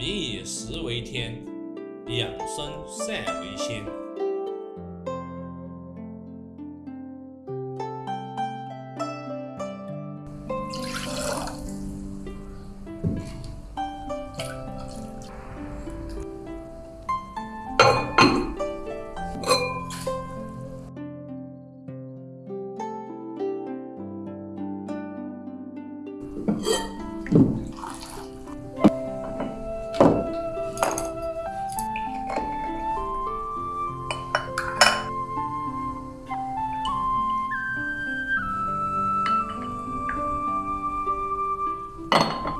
民以食为天，养生善为先。you